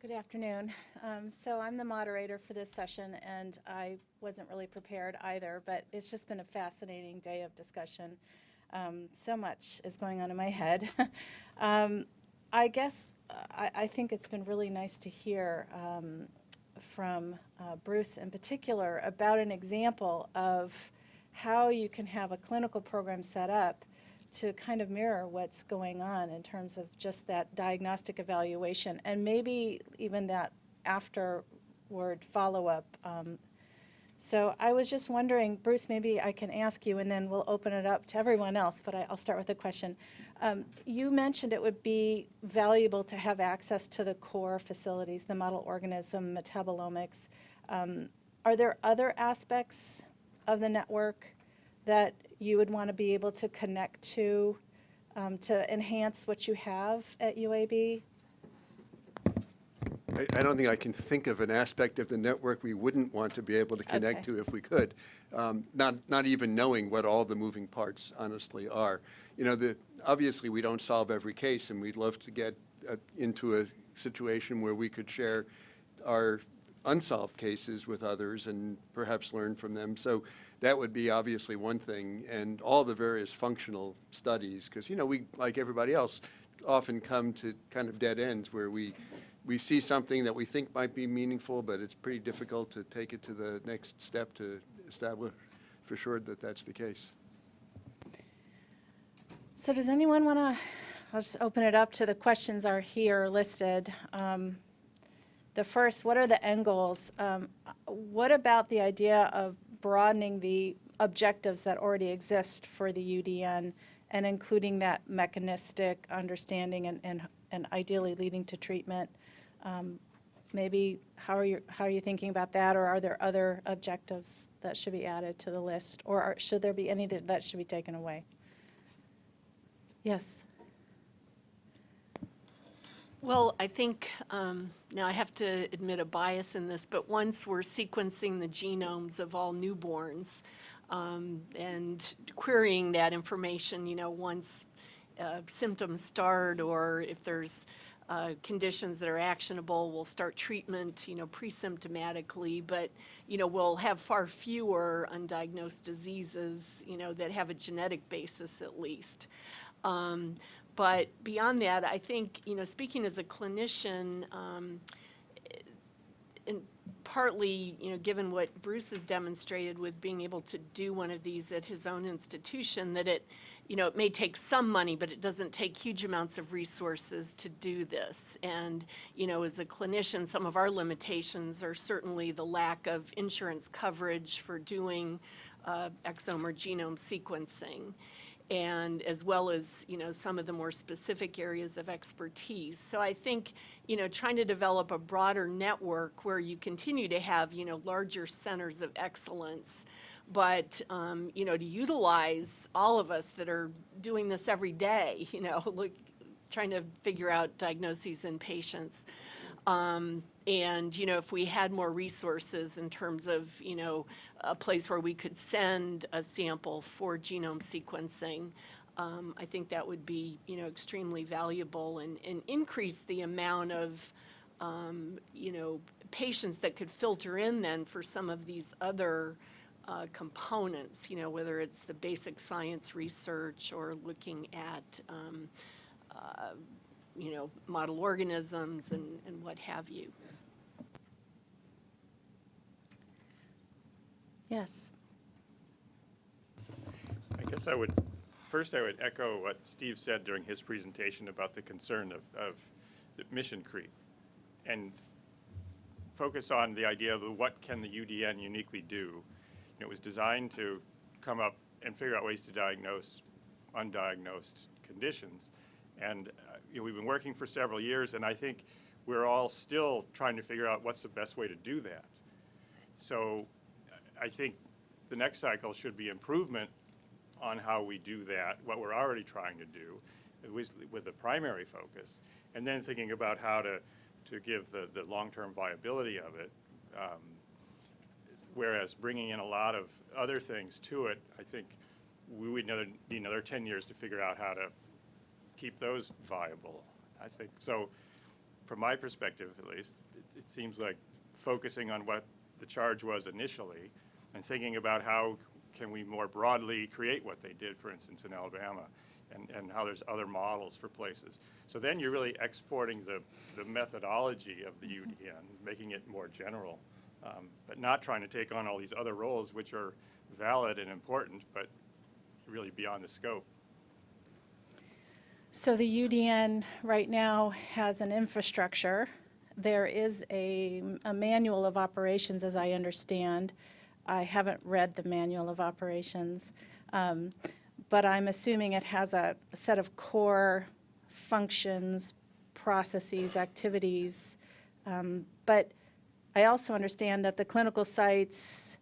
Good afternoon. Um, So I'm the moderator for this session, and I wasn't really prepared either, but it's just been a fascinating day of discussion. Um, So much is going on in my head. Um, I guess I I think it's been really nice to hear um, from uh, Bruce in particular about an example of how you can have a clinical program set up to kind of mirror what's going on in terms of just that diagnostic evaluation and maybe even that afterward follow-up. Um, so I was just wondering, Bruce, maybe I can ask you and then we'll open it up to everyone else, but I, I'll start with a question. Um, you mentioned it would be valuable to have access to the core facilities, the model organism, metabolomics. Um, are there other aspects of the network that you would want to be able to connect to um, to enhance what you have at UAB? I, I don't think I can think of an aspect of the network we wouldn't want to be able to connect Okay. to if we could. Um, Not, not even knowing what all the moving parts honestly are. You know, the, obviously, we don't solve every case, and we'd love to get uh, into a situation where we could share our unsolved cases with others and perhaps learn from them. So that would be obviously one thing, and all the various functional studies, because, you know, we, like everybody else, often come to kind of dead ends where we, we see something that we think might be meaningful, but it's pretty difficult to take it to the next step to establish for sure that that's the case. So does anyone want to, I'll just open it up to the questions are here listed. Um, The first, what are the end goals? Um, What about the idea of broadening the objectives that already exist for the UDN and including that mechanistic understanding and, and, and ideally leading to treatment? Um, Maybe, how are you, how are you thinking about that, or are there other objectives that should be added to the list? Or are- should there be any that that should be taken away? Yes. Well, I think, um, now I have to admit a bias in this, but once we're sequencing the genomes of all newborns um, and querying that information, you know, once uh, symptoms start or if there's uh, conditions that are actionable, we'll start treatment, you know, pre-symptomatically, but, you know, we'll have far fewer undiagnosed diseases, you know, that have a genetic basis at least. Um, But beyond that, I think, you know, speaking as a clinician, um, and partly, you know, given what Bruce has demonstrated with being able to do one of these at his own institution, that it, you know, it may take some money, but it doesn't take huge amounts of resources to do this. And, you know, as a clinician, some of our limitations are certainly the lack of insurance coverage for doing uh, exome or genome sequencing and as well as, you know, some of the more specific areas of expertise. So I think, you know, trying to develop a broader network where you continue to have, you know, larger centers of excellence, but, um, you know, to utilize all of us that are doing this every day, you know, look, trying to figure out diagnoses in patients. Um, and, you know, if we had more resources in terms of, you know, a place where we could send a sample for genome sequencing, um, I think that would be, you know, extremely valuable and, and increase the amount of, um, you know, patients that could filter in then for some of these other uh, components, you know, whether it's the basic science research or looking at, um, uh, you know, model organisms and, and what have you. Yes. I guess I would, first I would echo what Steve said during his presentation about the concern of, of the mission creep. And focus on the idea of what can the UDN uniquely do. It was designed to come up and figure out ways to diagnose undiagnosed conditions. And, uh, you know, we've been working for several years, and I think we're all still trying to figure out what's the best way to do that. So I think the next cycle should be improvement on how we do that, what we're already trying to do, with, with the primary focus, and then thinking about how to, to give the, the long-term viability of it. Um, Whereas bringing in a lot of other things to it, I think we would another, need another 10 years to figure out how to keep those viable. I think, so from my perspective at least, it, it seems like focusing on what the charge was initially and thinking about how can we more broadly create what they did, for instance, in Alabama, and, and how there's other models for places. So then you're really exporting the, the methodology of the UDN, making it more general, um, but not trying to take on all these other roles, which are valid and important, but really beyond the scope. So the UDN right now has an infrastructure. There is a, a manual of operations, as I understand. I haven't read the manual of operations, um, but I'm assuming it has a set of core functions, processes, activities. Um, But I also understand that the clinical sites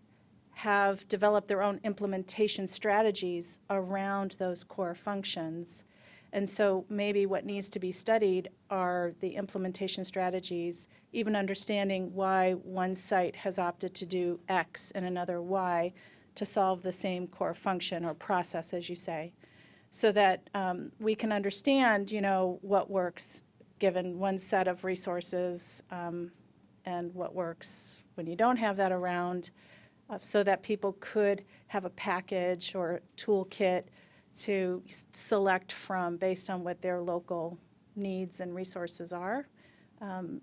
have developed their own implementation strategies around those core functions. And so maybe what needs to be studied are the implementation strategies, even understanding why one site has opted to do X and another Y to solve the same core function or process, as you say, so that um, we can understand, you know, what works given one set of resources um, and what works when you don't have that around, uh, so that people could have a package or toolkit to select from based on what their local needs and resources are. Um,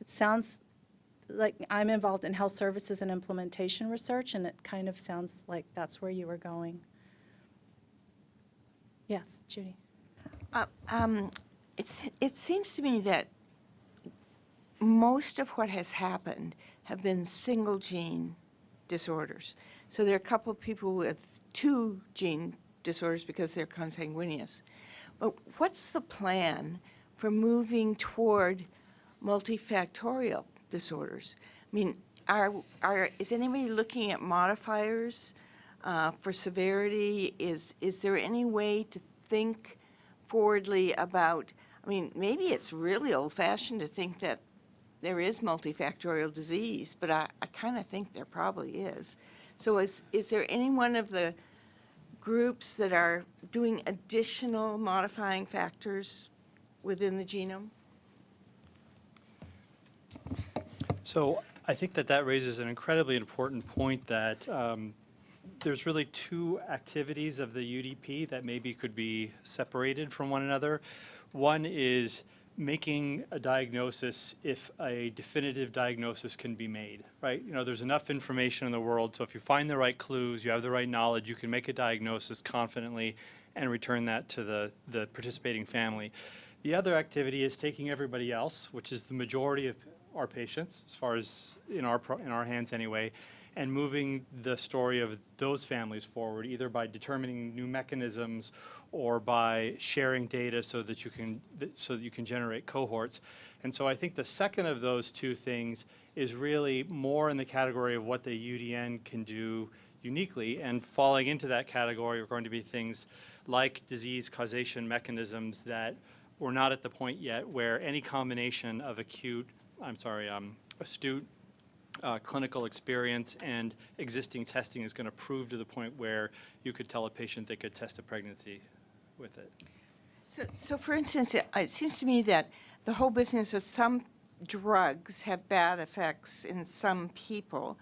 It sounds like I'm involved in health services and implementation research, and it kind of sounds like that's where you were going. Yes, Judy? Uh, um, It's, it seems to me that most of what has happened have been single gene disorders. So there are a couple of people with two gene disorders because they're consanguineous. But what's the plan for moving toward multifactorial disorders? I mean, are, are, is anybody looking at modifiers uh, for severity? Is, is there any way to think forwardly about, I mean, maybe it's really old-fashioned to think that there is multifactorial disease, but I, I kind of think there probably is. So is, is there any one of the groups that are doing additional modifying factors within the genome? So I think that that raises an incredibly important point that um, there's really two activities of the UDP that maybe could be separated from one another. One is making a diagnosis if a definitive diagnosis can be made, right? You know, there's enough information in the world, so if you find the right clues, you have the right knowledge, you can make a diagnosis confidently and return that to the, the participating family. The other activity is taking everybody else, which is the majority of our patients, as far as in our, in our hands anyway, and moving the story of those families forward, either by determining new mechanisms or by sharing data so that you can, so that you can generate cohorts. And so I think the second of those two things is really more in the category of what the UDN can do uniquely. And falling into that category are going to be things like disease causation mechanisms that we're not at the point yet where any combination of acute, I'm sorry, um, astute uh, clinical experience and existing testing is going to prove to the point where you could tell a patient they could test a pregnancy with it. So, so for instance, it, it seems to me that the whole business of some drugs have bad effects in some people,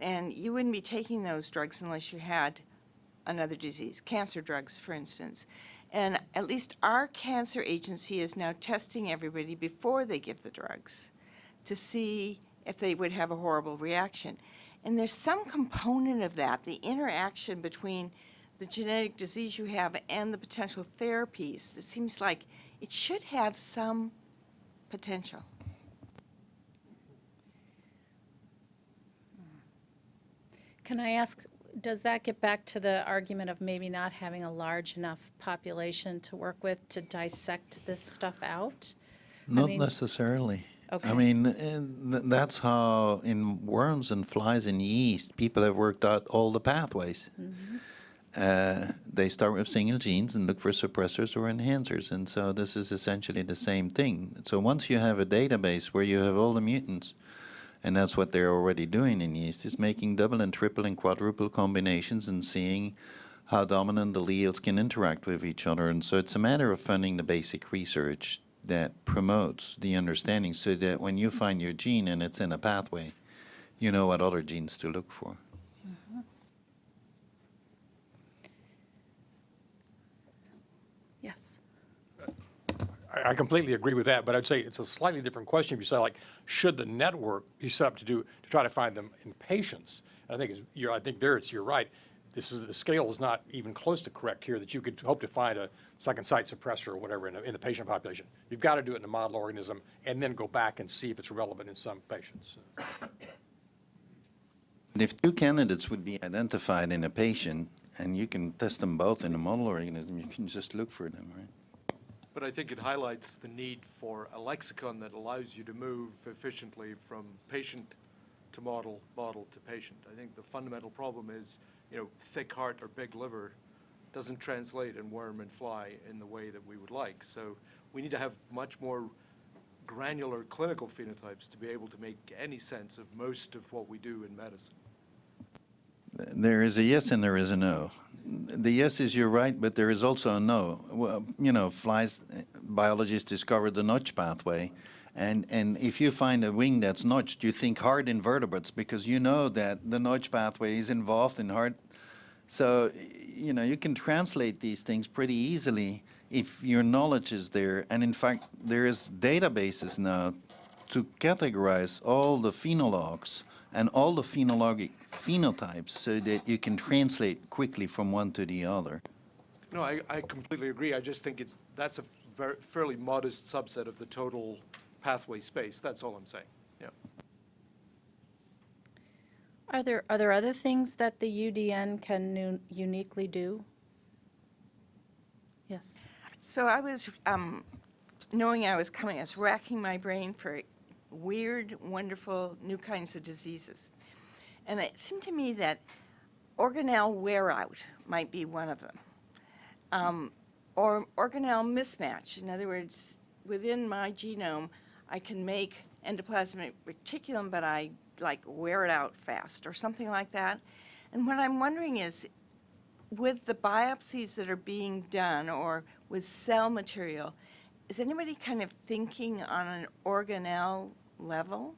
and you wouldn't be taking those drugs unless you had another disease, cancer drugs, for instance. And at least our cancer agency is now testing everybody before they give the drugs to see if they would have a horrible reaction. And there's some component of that, the interaction between the genetic disease you have and the potential therapies. It seems like it should have some potential. Can I ask, does that get back to the argument of maybe not having a large enough population to work with to dissect this stuff out? Not mean- necessarily. Okay. I mean, that's how in worms and flies and yeast, people have worked out all the pathways. Mm-hmm. Uh, they start with single genes and look for suppressors or enhancers, and so this is essentially the same thing. So once you have a database where you have all the mutants, and that's what they're already doing in yeast, is making double and triple and quadruple combinations and seeing how dominant alleles can interact with each other. And so it's a matter of funding the basic research that promotes the understanding so that when you find your gene and it's in a pathway, you know what other genes to look for. Mm-hmm. Yes. I, I completely agree with that, but I'd say it's a slightly different question if you say like, should the network be set up to do, to try to find them in patients? I think it's, you're, I think there it's, you're right. This is, the scale is not even close to correct here, that you could hope to find a second site suppressor or whatever in, a- in the patient population. You've got to do it in a model organism and then go back and see if it's relevant in some patients. And if two candidates would be identified in a patient, and you can test them both in a model organism, you can just look for them, right? But I think it highlights the need for a lexicon that allows you to move efficiently from patient to model, model to patient. I think the fundamental problem is, you know, thick heart or big liver doesn't translate in worm and fly in the way that we would like. So we need to have much more granular clinical phenotypes to be able to make any sense of most of what we do in medicine. There is a yes and there is a no. The yes is you're right, but there is also a no. Well, you know, flies, biologists discovered the notch pathway. And, and if you find a wing that's notched, you think hard invertebrates because you know that the notch pathway is involved in hard. So, you know, you can translate these things pretty easily if your knowledge is there. And in fact, there is databases now to categorize all the phenologs and all the phenologic phenotypes so that you can translate quickly from one to the other. No, I, I completely agree. I just think it's, that's a fairly modest subset of the total pathway space. That's all I'm saying, yeah. Are there, are there other things that the UDN can uniquely do? Yes. So I was, um, knowing I was coming, I was racking my brain for weird, wonderful, new kinds of diseases. And it seemed to me that organelle wear out might be one of them. Um, or organelle mismatch. In other words, within my genome, I can make endoplasmic reticulum, but I like wear it out fast or something like that. And what I'm wondering is, with the biopsies that are being done or with cell material, is anybody kind of thinking on an organelle level?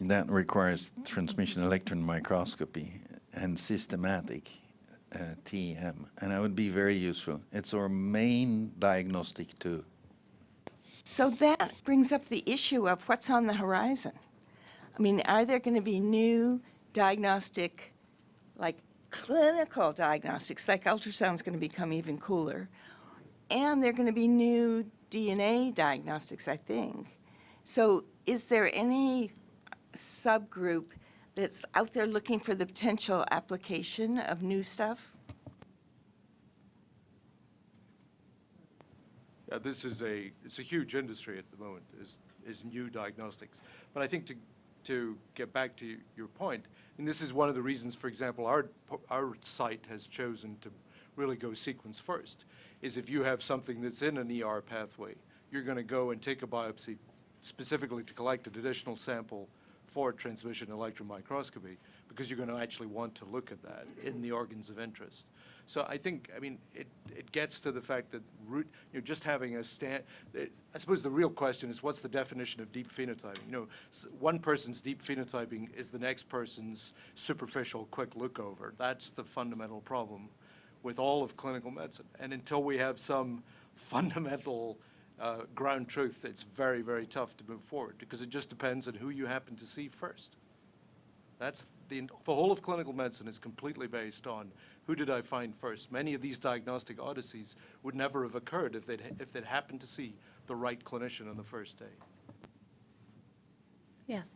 That requires transmission electron microscopy and systematic uh, TEM, and that would be very useful. It's our main diagnostic tool. So that brings up the issue of what's on the horizon. I mean, are there going to be new diagnostic, like clinical diagnostics, like ultrasound's going to become even cooler, and there are going to be new DNA diagnostics, I think. So is there any subgroup that's out there looking for the potential application of new stuff? Yeah, this is a, it's a huge industry at the moment, is, is new diagnostics. But I think to, to get back to your point, and this is one of the reasons, for example, our, our site has chosen to really go sequence first, is if you have something that's in an ER pathway, you're going to go and take a biopsy specifically to collect an additional sample for transmission electron microscopy, because you're going to actually want to look at that in the organs of interest. So I think, I mean, it, it gets to the fact that root, you know, just having a stand, I suppose the real question is what's the definition of deep phenotyping? You know, one person's deep phenotyping is the next person's superficial quick look over. That's the fundamental problem with all of clinical medicine. And until we have some fundamental uh, ground truth, it's very, very tough to move forward because it just depends on who you happen to see first. That's the, the whole of clinical medicine is completely based on who did I find first. Many of these diagnostic odysseys would never have occurred if they'd, if they'd happened to see the right clinician on the first day. Yes.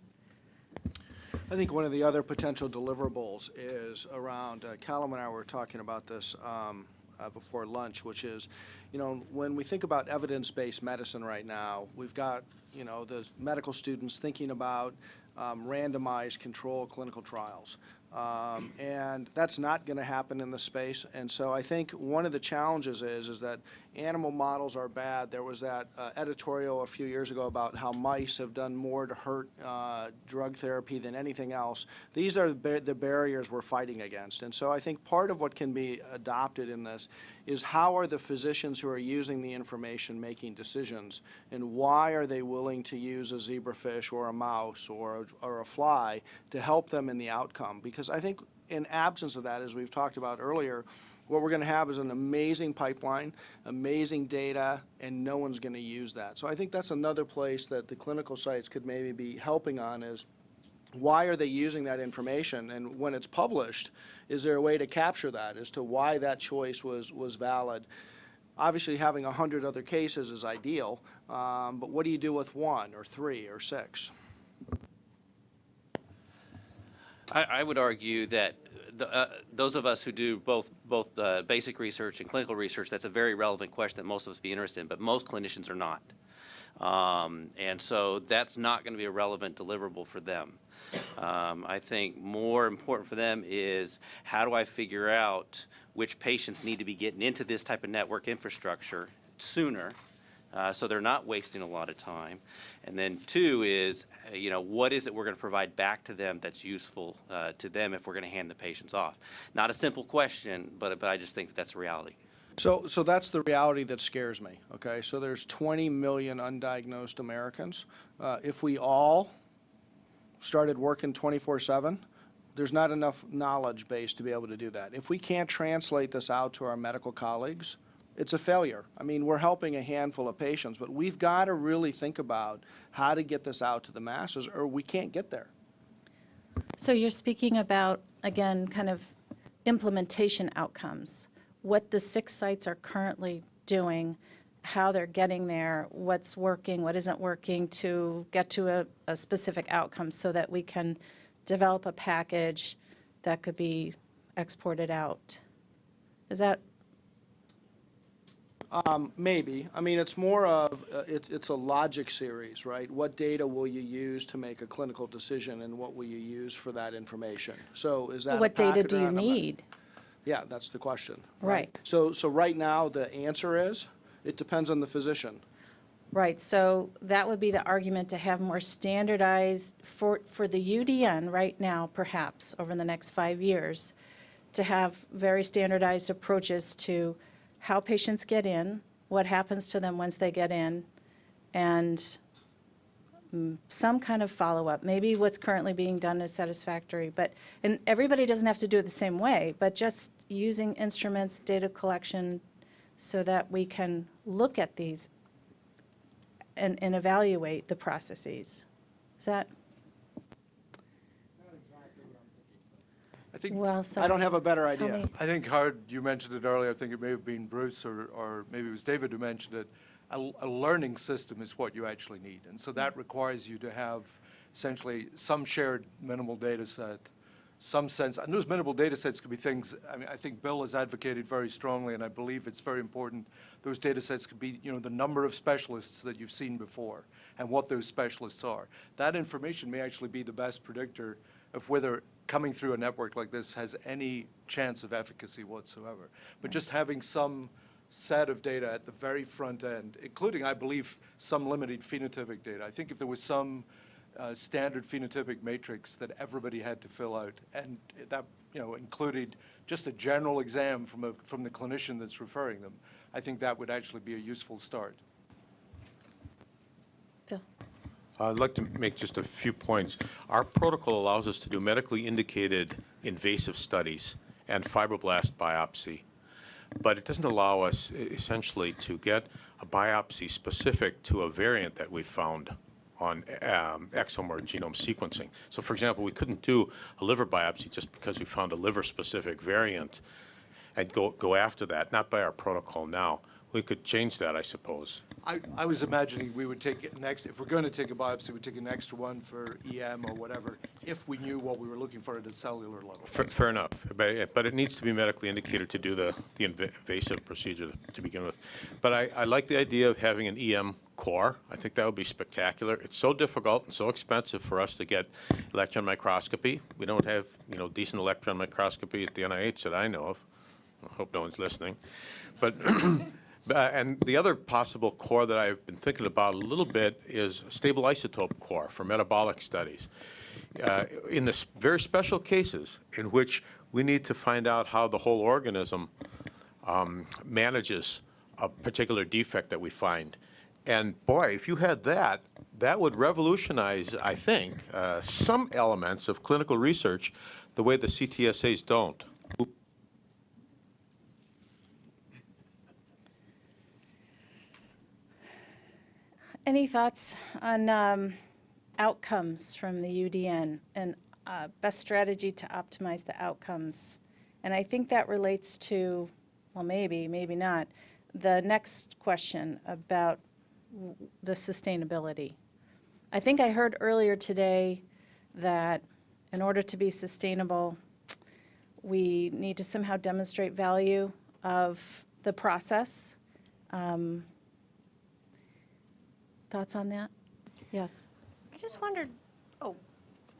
I think one of the other potential deliverables is around, uh, Callum and I were talking about this um, uh, before lunch, which is, you know, when we think about evidence-based medicine right now, we've got, you know, the medical students thinking about um, randomized control clinical trials. Um, And that's not going to happen in the space. And so I think one of the challenges is, is that animal models are bad. There was that uh, editorial a few years ago about how mice have done more to hurt uh, drug therapy than anything else. These are the bar- the barriers we're fighting against. And so I think part of what can be adopted in this is how are the physicians who are using the information making decisions? And why are they willing to use a zebrafish or a mouse or, a- or a fly to help them in the outcome? Because I think in absence of that, as we've talked about earlier, what we're going to have is an amazing pipeline, amazing data, and no one's going to use that. So I think that's another place that the clinical sites could maybe be helping on is why are they using that information? And when it's published, is there a way to capture that as to why that choice was, was valid? Obviously, having a hundred other cases is ideal, um, but what do you do with one or three or six? I, I would argue that the, uh, those of us who do both, both uh, basic research and clinical research, that's a very relevant question that most of us be interested in, but most clinicians are not. Um, and so that's not going to be a relevant deliverable for them. Um, I think more important for them is how do I figure out which patients need to be getting into this type of network infrastructure sooner uh, so they're not wasting a lot of time. And then two is, you know, what is it we're going to provide back to them that's useful uh, to them if we're going to hand the patients off? Not a simple question, but, but I just think that that's reality. So, so that's the reality that scares me, okay? So there's 20 million undiagnosed Americans. Uh, if we all started working 24/7, there's not enough knowledge base to be able to do that. If we can't translate this out to our medical colleagues, it's a failure. I mean, we're helping a handful of patients, but we've got to really think about how to get this out to the masses, or we can't get there. So you're speaking about, again, kind of implementation outcomes, what the six sites are currently doing, how they're getting there, what's working, what isn't working to get to a, a specific outcome so that we can develop a package that could be exported out. Is that, Maybe. I mean, it's more of, uh, it's, it's a logic series, right? What data will you use to make a clinical decision, and what will you use for that information? So is that what data do you need? Yeah, that's the question. Right. So, so right now, the answer is, it depends on the physician. Right, so that would be the argument to have more standardized, for, for the UDN right now, perhaps, over the next five years, to have very standardized approaches to how patients get in, what happens to them once they get in, and some kind of follow-up. Maybe what's currently being done is satisfactory, but, and everybody doesn't have to do it the same way, but just using instruments, data collection, so that we can look at these and, and evaluate the processes. Is that, I think, well, so. I don't have a better idea. me. I think Howard, you mentioned it earlier, I think it may have been Bruce or, or maybe it was David who mentioned it. A, a learning system is what you actually need. And so that mm. requires you to have essentially some shared minimal data set, some sense, and those minimal data sets could be things, I mean, I think Bill has advocated very strongly, and I believe it's very important. Those data sets could be, you know, the number of specialists that you've seen before and what those specialists are. That information may actually be the best predictor of whether coming through a network like this has any chance of efficacy whatsoever. But just having some set of data at the very front end, including, I believe, some limited phenotypic data. I think if there was some uh, standard phenotypic matrix that everybody had to fill out, and that, you know, included just a general exam from a, from the clinician that's referring them, I think that would actually be a useful start. Bill? I'd like to make just a few points. Our protocol allows us to do medically indicated invasive studies and fibroblast biopsy, but it doesn't allow us essentially to get a biopsy specific to a variant that we found on um, exome or genome sequencing. So for example, we couldn't do a liver biopsy just because we found a liver-specific variant and go, go after that, not by our protocol now. We could change that, I suppose. I, I was imagining we would take an extra, if we're going to take a biopsy, we'd take an extra one for EM or whatever, if we knew what we were looking for at a cellular level. Fair, fair enough, but, but it needs to be medically indicated to do the, the invasive procedure to begin with. But I, I like the idea of having an EM core. I think that would be spectacular. It's so difficult and so expensive for us to get electron microscopy. We don't have, you know, decent electron microscopy at the NIH that I know of. I hope no one's listening. But, uh, and the other possible core that I've been thinking about a little bit is a stable isotope core for metabolic studies. Uh, in the very special cases in which we need to find out how the whole organism um, manages a particular defect that we find. And boy, if you had that, that would revolutionize, I think, uh, some elements of clinical research the way the CTSAs don't. Any thoughts on um, outcomes from the UDN and uh, best strategy to optimize the outcomes? And I think that relates to, well, maybe, maybe not, the next question about the sustainability. I think I heard earlier today that in order to be sustainable, we need to somehow demonstrate value of the process. Um, Thoughts on that? Yes. I just wondered, oh,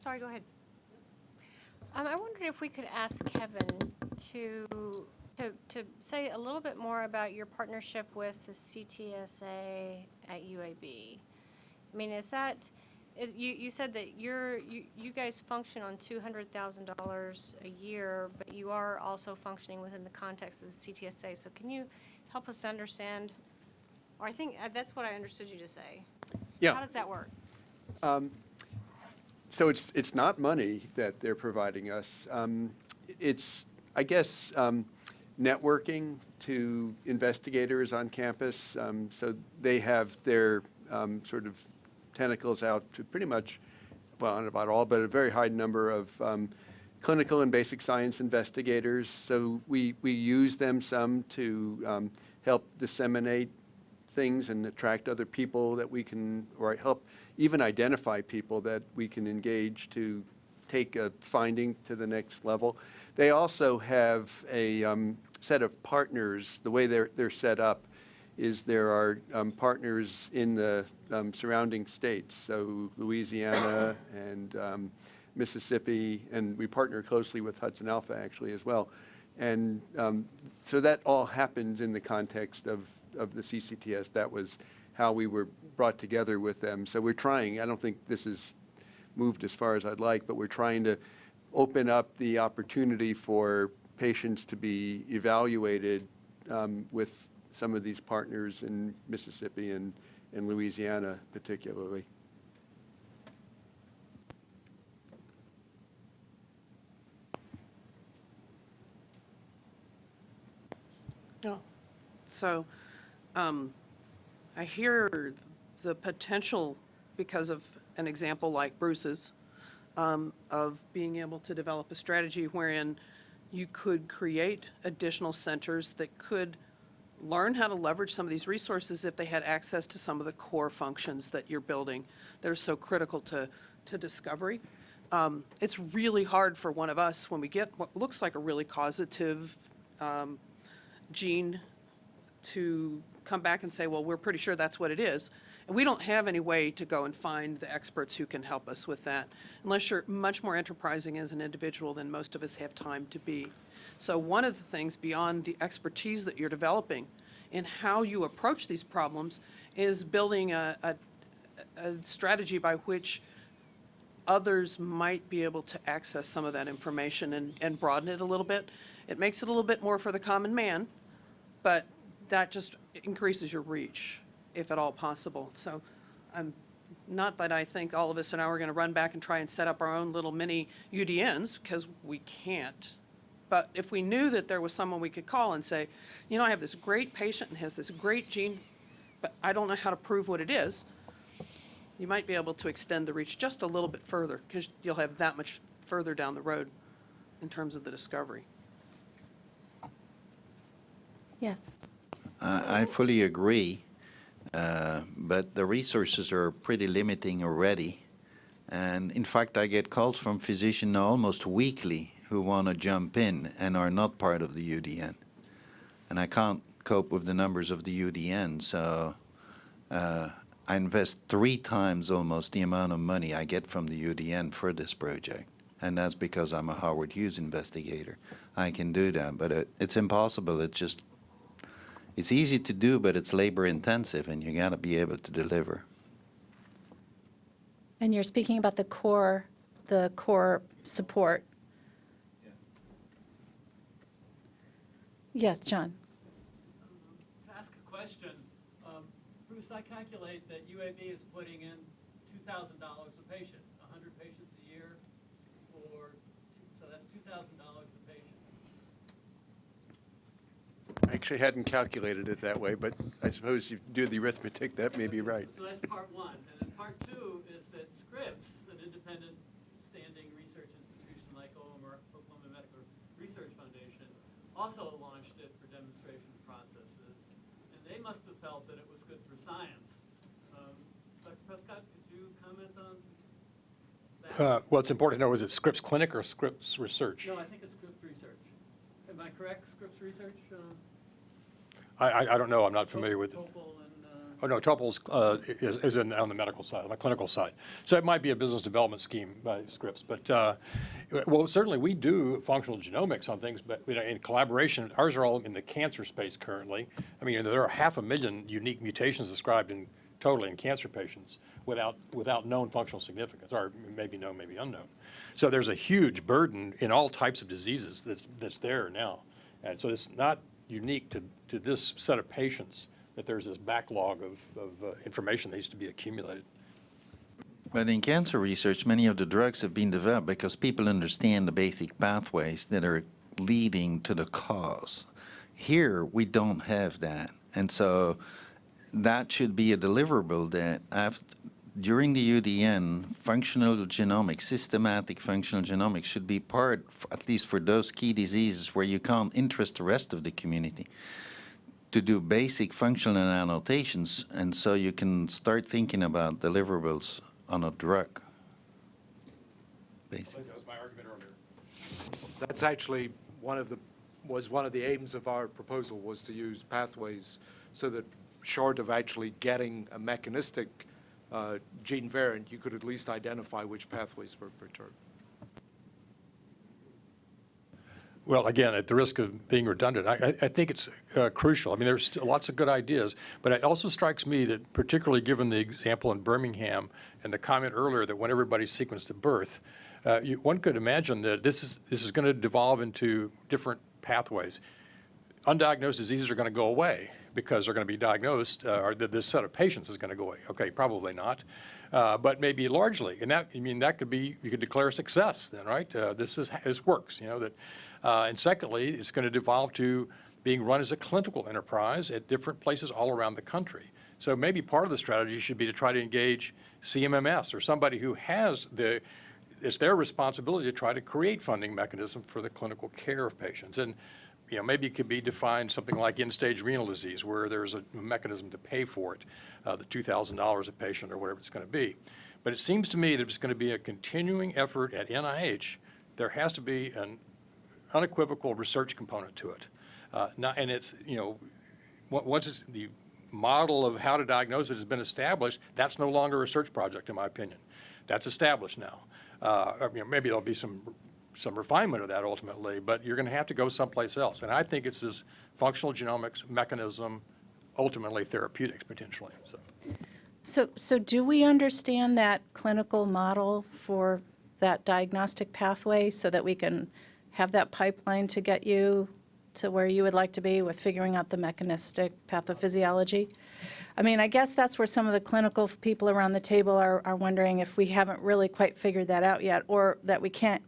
sorry, go ahead. Um, I wondered if we could ask Kevin to, to, to say a little bit more about your partnership with the CTSA at UAB. I mean, is that, it- you, you said that you're, you, you guys function on two hundred thousand dollars a year, but you are also functioning within the context of the CTSA. So can you help us understand, or I think, uh, that's what I understood you to say. Yeah. How does that work? So it's, it's not money that they're providing us. Um, It's, I guess, um, networking to investigators on campus. Um, So they have their um, sort of tentacles out to pretty much, well, not about all, but a very high number of um, clinical and basic science investigators. So we, we use them some to um, help disseminate things and attract other people that we can, or help even identify people that we can engage to take a finding to the next level. They also have a um, set of partners. The way they're, they're set up is there are um, partners in the um, surrounding states, so Louisiana and um, Mississippi, and we partner closely with HudsonAlpha actually as well. And um, so that all happens in the context of, of the CCTS. That was how we were brought together with them. So we're trying, I don't think this has moved as far as I'd like, but we're trying to open up the opportunity for patients to be evaluated um, with some of these partners in Mississippi and, and Louisiana particularly. No. So, um, I hear the potential, because of an example like Bruce's, um, of being able to develop a strategy wherein you could create additional centers that could learn how to leverage some of these resources if they had access to some of the core functions that you're building that are so critical to, to discovery. Um, it's really hard for one of us when we get what looks like a really causative um, gene to come back and say, well, we're pretty sure that's what it is. And we don't have any way to go and find the experts who can help us with that, unless you're much more enterprising as an individual than most of us have time to be. So one of the things beyond the expertise that you're developing in how you approach these problems is building a, a, a strategy by which others might be able to access some of that information and, and broaden it a little bit. It makes it a little bit more for the common man, but that just increases your reach, if at all possible. So I'm, not that I think all of us and now are going to run back and try and set up our own little mini UDNs, because we can't. But if we knew that there was someone we could call and say, you know, I have this great patient and has this great gene, but I don't know how to prove what it is, you might be able to extend the reach just a little bit further, because you'll have that much further down the road in terms of the discovery. Yes. I I fully agree, uh, but the resources are pretty limiting already. And in fact, I get calls from physicians almost weekly who want to jump in and are not part of the UDN. And I can't cope with the numbers of the UDN, so uh, I invest three times almost the amount of money I get from the UDN for this project. And that's because I'm a Howard Hughes investigator. I can do that, but it, it's impossible. It's just, it's easy to do, but it's labor intensive and you got to be able to deliver. And you're speaking about the core, the core support. Yes, John. To ask a question, um, Bruce, I calculate that UAB is putting in $2,000 a patient, 100 patients a year, for, so that's $2,000 actually hadn't calculated it that way, but I suppose if you do the arithmetic, that may be right. So that's part one. And then part two is that Scripps, an independent standing research institution like OMR, Oklahoma Medical Research Foundation, also launched it for demonstration processes. And they must have felt that it was good for science. Um, Dr. Prescott, could you comment on that? Uh, Well, it's important to know, is it Scripps Clinic or Scripps Research? No, I think it's Scripps Research. Am I correct, Scripps Research? Uh, I, I I don't know, I'm not familiar with it. Topol uh, Oh, no, Topol's uh, is, is in, on the medical side, on the clinical side. So it might be a business development scheme by Scripps. But, uh, well, certainly we do functional genomics on things, but you know, in collaboration, ours are all in the cancer space currently. I mean, there are half a million unique mutations described in, totally in cancer patients without, without known functional significance, or maybe known, maybe unknown. So there's a huge burden in all types of diseases that's, that's there now. And so it's not unique to, to this set of patients that there's this backlog of, of uh, information that needs to be accumulated. But in cancer research, many of the drugs have been developed because people understand the basic pathways that are leading to the cause. Here, we don't have that. And so that should be a deliverable that during the UDN, functional genomics, systematic functional genomics should be part, at least for those key diseases where you can't interest the rest of the community, to do basic functional annotations, and so you can start thinking about deliverables on a drug. Basic. That was my argument earlier. That's actually one of the, was one of the aims of our proposal, was to use pathways so that short of actually getting a mechanistic uh, gene variant, you could at least identify which pathways were perturbed. Well, again, at the risk of being redundant, I, I- think it's uh, crucial. I mean, there's lots of good ideas, but it also strikes me that particularly given the example in Birmingham and the comment earlier that when everybody's sequenced at birth, uh, you, one could imagine that this is, this is going to devolve into different pathways. Undiagnosed diseases are going to go away because they're going to be diagnosed, uh, or this set of patients is going to go away. Okay, probably not, uh, but maybe largely. And that, I mean, that could be, you could declare success then, right? Uh, This is, this works, you know, that, uh, and secondly, it's going to devolve to being run as a clinical enterprise at different places all around the country. So maybe part of the strategy should be to try to engage CMMS or somebody who has the, it's their responsibility to try to create funding mechanism for the clinical care of patients. And, you know, maybe it could be defined something like end-stage renal disease, where there's a mechanism to pay for it, uh, the $2,000 a patient or whatever it's going to be. But it seems to me that it's going to be a continuing effort at NIH. There has to be an unequivocal research component to it. Uh, not, and it's, you know, once the model of how to diagnose it has been established, that's no longer a research project, in my opinion. That's established now. Uh, you know, maybe there'll be some, some refinement of that ultimately, but you're going to have to go someplace else. And I think it's this functional genomics mechanism, ultimately therapeutics potentially, so. So, so do we understand that clinical model for that diagnostic pathway so that we can have that pipeline to get you to where you would like to be with figuring out the mechanistic pathophysiology? I mean, I guess that's where some of the clinical people around the table are, are wondering if we haven't really quite figured that out yet, or that we can't,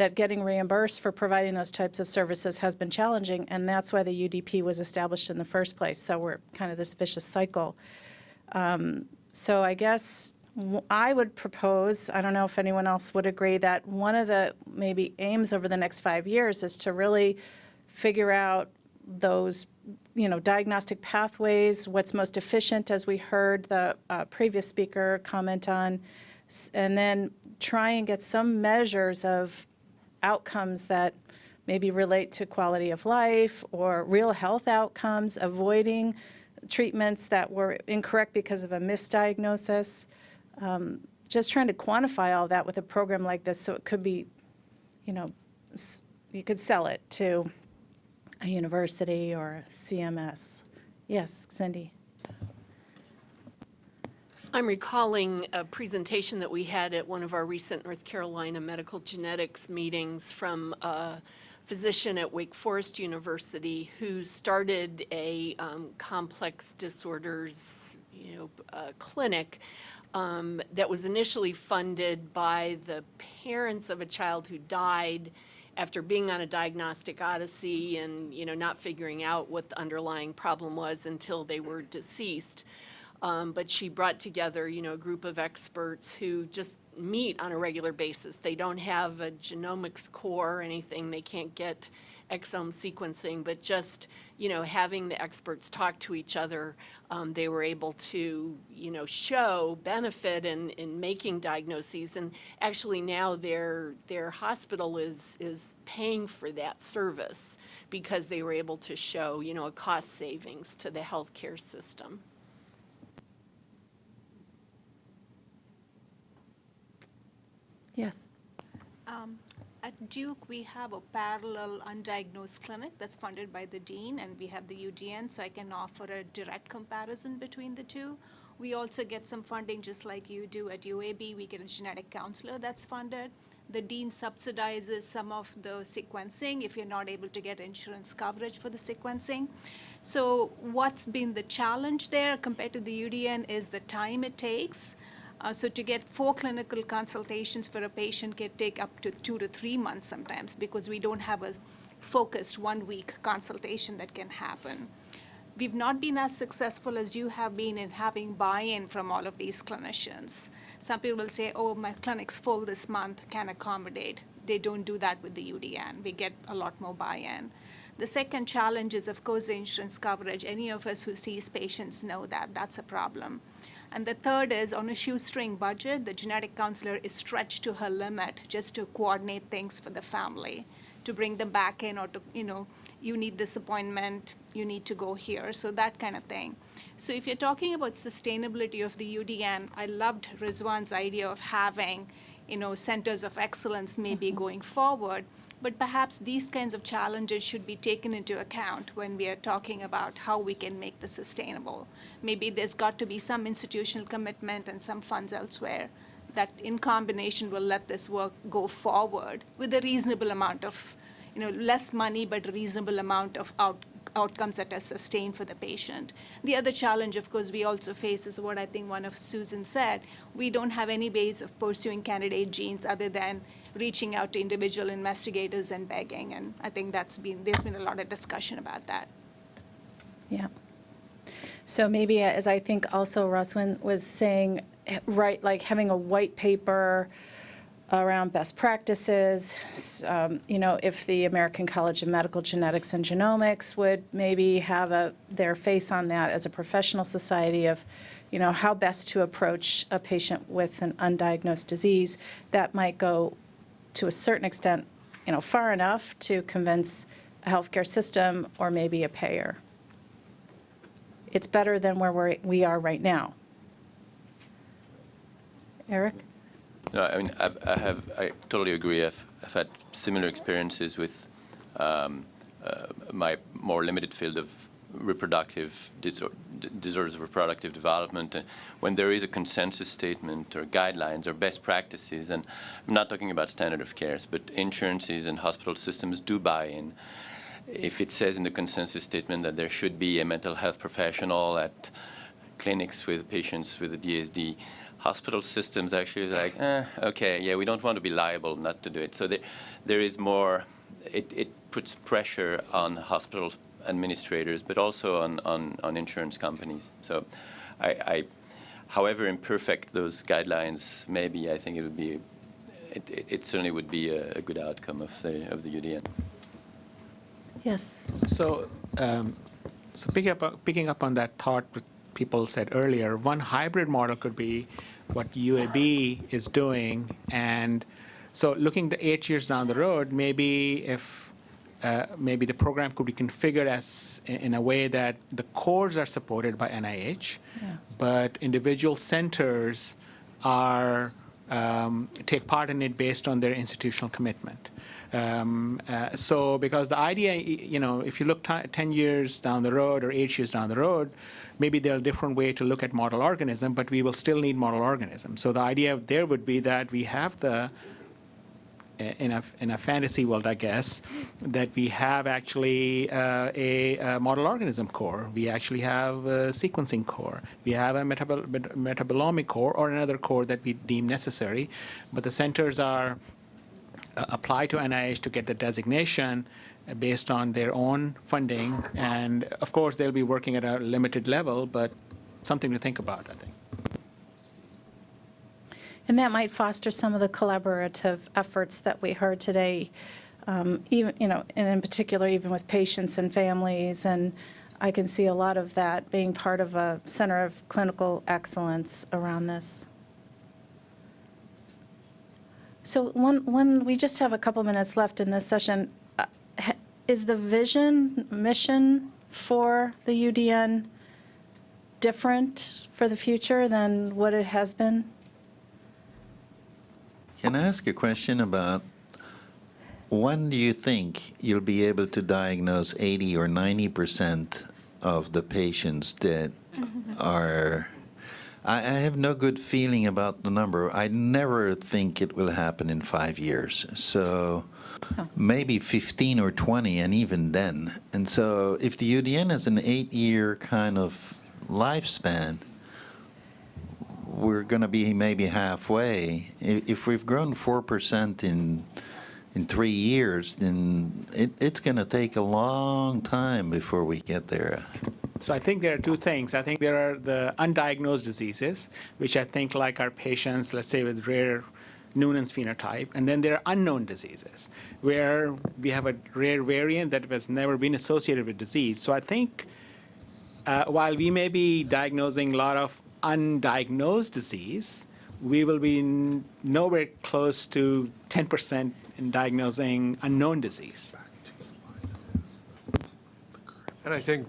that getting reimbursed for providing those types of services has been challenging, and that's why the UDP was established in the first place. So we're kind of this vicious cycle. So I guess I would propose, I don't know if anyone else would agree, that one of the maybe aims over the next five years is to really figure out those, you know, diagnostic pathways, what's most efficient, as we heard the uh, previous speaker comment on, and then try and get some measures of outcomes that maybe relate to quality of life or real health outcomes, avoiding treatments that were incorrect because of a misdiagnosis. Um, Just trying to quantify all that with a program like this, so it could be, you know, you could sell it to a university or CMS. Yes, Cindy? I'm recalling a presentation that we had at one of our recent North Carolina medical genetics meetings from a physician at Wake Forest University who started a um, complex disorders, you know, uh, clinic um, that was initially funded by the parents of a child who died after being on a diagnostic odyssey and, you know, not figuring out what the underlying problem was until they were deceased. Um, but she brought together, you know, a group of experts who just meet on a regular basis. They don't have a genomics core or anything. They can't get exome sequencing, but just, you know, having the experts talk to each other, um, they were able to, you know, show benefit in, in making diagnoses. And actually now their, their hospital is, is paying for that service because they were able to show, you know, a cost savings to the healthcare system. Yes. Um, At Duke, we have a parallel undiagnosed clinic that's funded by the dean, and we have the UDN, so I can offer a direct comparison between the two. We also get some funding, just like you do at UAB. We get a genetic counselor that's funded. The dean subsidizes some of the sequencing if you're not able to get insurance coverage for the sequencing. So what's been the challenge there compared to the UDN is the time it takes. Uh, so to get four clinical consultations for a patient can take up to two to three months sometimes because we don't have a focused one-week consultation that can happen. We've not been as successful as you have been in having buy-in from all of these clinicians. Some people will say, oh, my clinic's full this month, can accommodate. They don't do that with the UDN. We get a lot more buy-in. The second challenge is, of course, insurance coverage. Any of us who sees patients know that that's a problem. And the third is on a shoestring budget, the genetic counselor is stretched to her limit just to coordinate things for the family, to bring them back in or to, you know, you need this appointment, you need to go here, so that kind of thing. So if you're talking about sustainability of the UDN, I loved Rizwan's idea of having, you know, centers of excellence maybe mm-hmm. going forward. But perhaps these kinds of challenges should be taken into account when we are talking about how we can make this sustainable. Maybe there's got to be some institutional commitment and some funds elsewhere that in combination will let this work go forward with a reasonable amount of, you know, less money, but a reasonable amount of out, outcomes that are sustained for the patient. The other challenge, of course, we also face is what I think one of Susan said. We don't have any ways of pursuing candidate genes other than reaching out to individual investigators and begging. And I think that's been, there's been a lot of discussion about that. Yeah. So maybe, uh, as I think also Rizwan was saying, eh, right, like having a white paper around best practices, um, you know, if the American College of Medical Genetics and Genomics would maybe have a, their face on that as a professional society of, you know, how best to approach a patient with an undiagnosed disease, that might go to a certain extent, you know, far enough to convince a healthcare system or maybe a payer. It's better than where we're, we are right now. Eric? No, I mean, I've, I have, I totally agree. I've, I've had similar experiences with um, uh, my more limited field of reproductive disor- disorders of reproductive development. Uh, when there is a consensus statement or guidelines or best practices, and I'm not talking about standard of cares, but insurances and hospital systems do buy in. If it says in the consensus statement that there should be a mental health professional at clinics with patients with a DSD, hospital systems actually is like, eh, okay, yeah, we don't want to be liable not to do it. So there, there is more, it, it puts pressure on hospital administrators, but also on, on, on insurance companies. So I, I, however imperfect those guidelines may be, I think it would be, it, it, it certainly would be a, a good outcome of the, of the UDN. Yes. So, um, so picking up, picking up on that thought what people said earlier, one hybrid model could be what UAB is doing. And so looking to eight years down the road, maybe if uh, maybe the program could be configured as in a way that the cores are supported by NIH, but individual centers are um, take part in it based on their institutional commitment. Um, uh, so, because the idea, you know, if you look ti 10 years down the road or eight years down the road, maybe there are different way to look at model organism, but we will still need model organism. So the idea there would be that we have the in a, in a fantasy world, I guess, that we have actually uh, a, a model organism core. We actually have a sequencing core. We have a metabol- met- metabolomic core or another core that we deem necessary. But the centers are uh, to NIH to get the designation uh, based on their own funding. And of course, they'll be working at a limited level, but something to think about, I think. And that might foster some of the collaborative efforts that we heard today, um, even, you know, and in particular, even with patients and families. And I can see a lot of that being part of a center of clinical excellence around this. So one, one, we just have a couple minutes left in this session. Uh, Is the vision, mission for the UDN different for the future than what it has been? Can I ask a question about when do you think you'll be able to diagnose 80 or 90 percent of the patients that mm-hmm. are? I, I have no good feeling about the number. I never think it will happen in five years. So maybe 15 or 20, and even then. And so if the UDN has an eight-year kind of lifespan, we're going to be maybe halfway. If we've grown 4% in, in three years, then it, it's going to take a long time before we get there. So I think there are two things. I think there are the undiagnosed diseases, which I think like our patients, let's say with rare Noonan's phenotype, and then there are unknown diseases where we have a rare variant that has never been associated with disease. So I think uh, while we may be diagnosing a lot of undiagnosed disease, we will be nowhere close to 10% in diagnosing unknown disease. And I think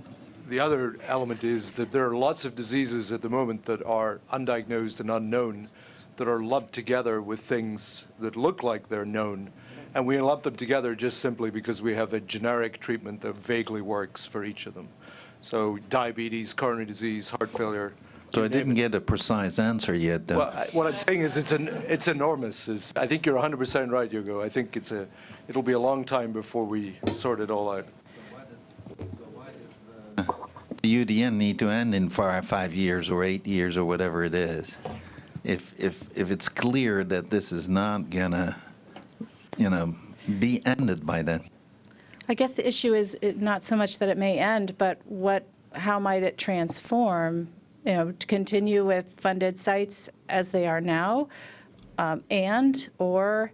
the other element is that there are lots of diseases at the moment that are undiagnosed and unknown that are lumped together with things that look like they're known. And we lump them together just simply because we have a generic treatment that vaguely works for each of them. So diabetes, coronary disease, heart failure. So I didn't get a precise answer yet, though. Well, I- what I'm saying is it's an, it's enormous. Is I think you're 100% right, Hugo. I think it's a, it'll be a long time before we sort it all out. The UDN need to end in five, five years or eight years or whatever it is. If, if, if it's clear that this is not gonna, you know, be ended by then. I guess the issue is not so much that it may end, but what, how might it transform? You know, to continue with funded sites as they are now? um, And, or,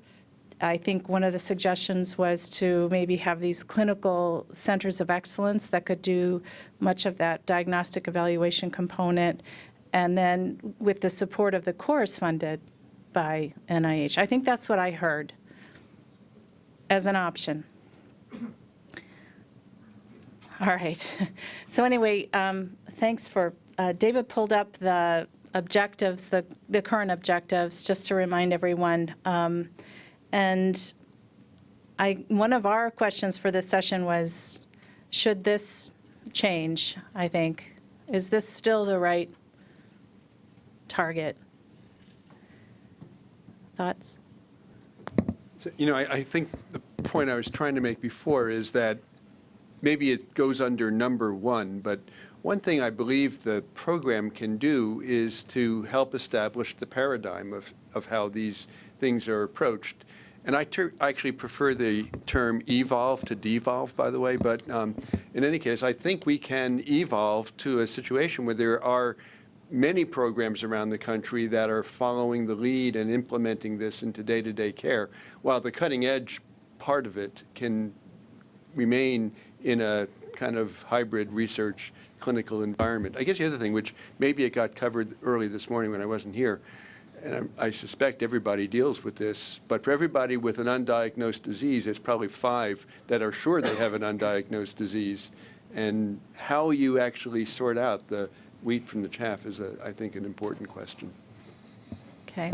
I think one of the suggestions was to maybe have these clinical centers of excellence that could do much of that diagnostic evaluation component, and then with the support of the course funded by NIH. I think that's what I heard as an option. All right. So anyway, um, thanks for, uh, David pulled up the objectives, the, the current objectives, just to remind everyone. Um, And I, one of our questions for this session was, should this change, I think? Is this still the right target? Thoughts? So, You know, I, I think the point I was trying to make before is that maybe it goes under number one, but one thing I believe the program can do is to help establish the paradigm of, of how these things are approached. And I I actually prefer the term evolve to devolve, by the way, but um, in any case, I think we can evolve to a situation where there are many programs around the country that are following the lead and implementing this into day-to-day care, while the cutting edge part of it can remain in a kind of hybrid research clinical environment. I guess the other thing, which maybe it got covered early this morning when I wasn't here, and I'm- I suspect everybody deals with this, but for everybody with an undiagnosed disease, there's probably five that are sure they have an undiagnosed disease. And how you actually sort out the wheat from the chaff is, a, I think, an important question. Okay.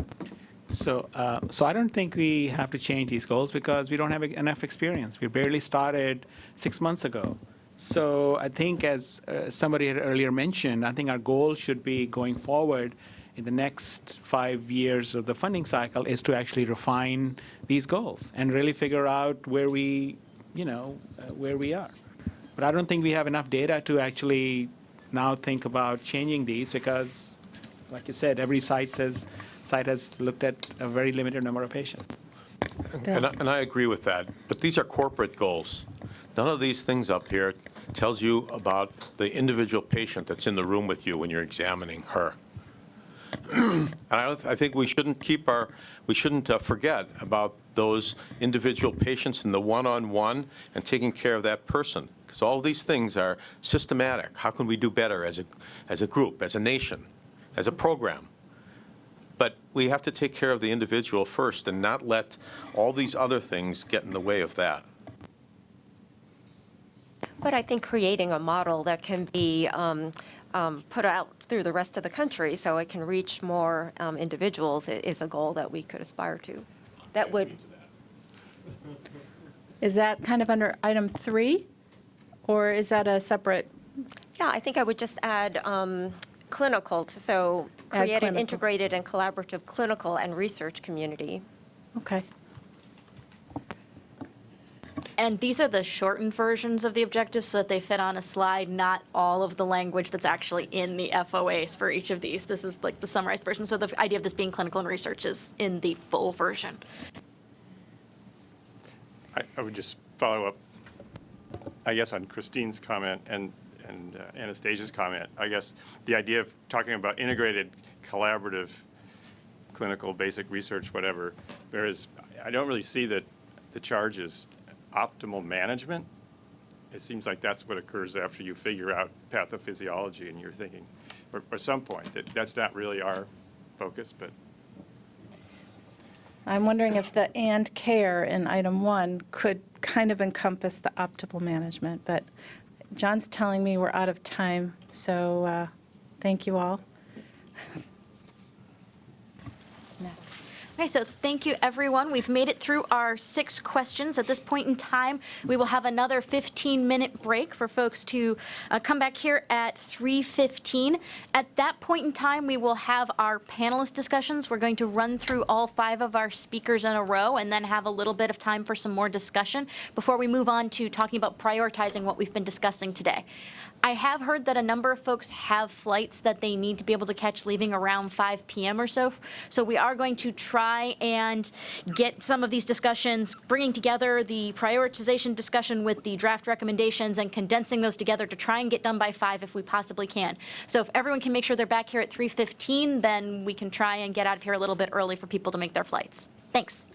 So, uh, so I don't think we have to change these goals because we don't have enough experience. We barely started six months ago. So I think, as uh, somebody had earlier mentioned, I think our goal should be going forward in the next five years of the funding cycle is to actually refine these goals and really figure out where we, you know, uh, where we are. But I don't think we have enough data to actually now think about changing these because, like you said, every site says site has looked at a very limited number of patients. And I, and I agree with that, but these are corporate goals. None of these things up here tells you about the individual patient that's in the room with you when you're examining her. And I, I think we shouldn't keep our, we shouldn't uh, forget about those individual patients and the one-on-one and taking care of that person. Because all these things are systematic. How can we do better as a, as a group, as a nation, as a program? But we have to take care of the individual first and not let all these other things get in the way of that. But I think creating a model that can be um, um, put out through the rest of the country so it can reach more um, individuals is a goal that we could aspire to. That would, Is that kind of under item three? Or is that a separate? yeah, I think I would just add um, clinical, to so create an integrated and collaborative clinical and research community. Okay. And these are the shortened versions of the objectives so that they fit on a slide, not all of the language that's actually in the FOAs for each of these. This is like the summarized version. So the idea of this being clinical and research is in the full version. I, I would just follow up, I guess, on Christine's comment and, and uh, Anastasia's comment. I guess the idea of talking about integrated, collaborative, clinical, basic research, whatever, whereas I don't really see that the charge is optimal management. It seems like that's what occurs after you figure out pathophysiology and you're thinking, or, or some point, that that's not really our focus, but I'm wondering if the and care in item one could kind of encompass the optimal management, but John's telling me we're out of time, so uh, thank you all. Okay, so thank you, everyone. We've made it through our six questions. At this point in time, we will have another 15-minute break for folks to uh, come back here at 3:15. At that point in time, we will have our panelist discussions. We're going to run through all five of our speakers in a row and then have a little bit of time for some more discussion before we move on to talking about prioritizing what we've been discussing today. I have heard that a number of folks have flights that they need to be able to catch leaving around 5 p.m. or so. So we are going to try and get some of these discussions, bringing together the prioritization discussion with the draft recommendations and condensing those together to try and get done by 5 if we possibly can. So if everyone can make sure they're back here at 3:15, then we can try and get out of here a little bit early for people to make their flights. Thanks.